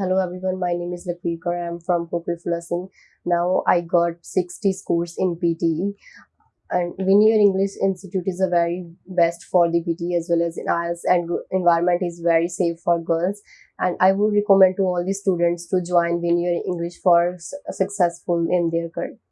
Hello everyone, my name is Lakveer I am from Popul Flossing. Now I got 60 scores in PTE and Vineyard English Institute is a very best for the PTE as well as in IELTS and environment is very safe for girls. And I would recommend to all the students to join Vineyard English for successful in their career.